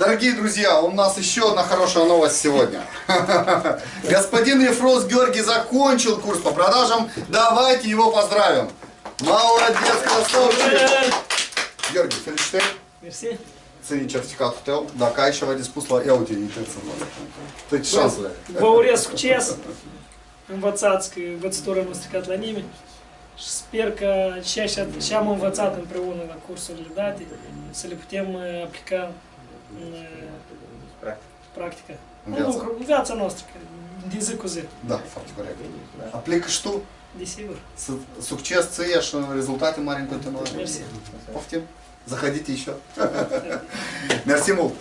Дорогие друзья, у нас еще одна хорошая новость сегодня. Господин Ефрос Георгий закончил курс по продажам. Давайте его поздравим. Молодец, красавчик. Георгий, felicitări. Mersi. Ține certificatul tău. Dacă ai ceva de spus la ia uite, uitați-mă. Deci șansele. Vă urez succes. Învățați că învățătura nu stricat la nimeni. Și sper că ceea ce ce am învățat împreună la cursurile date să на практика. Obligația noastră, din zi cu zi. Da, foarte corect. Aplică și tu. Desigur. Succes ție și rezultate mari în continuare. Mersi. Poftim. Заходите еще. Мерси мult.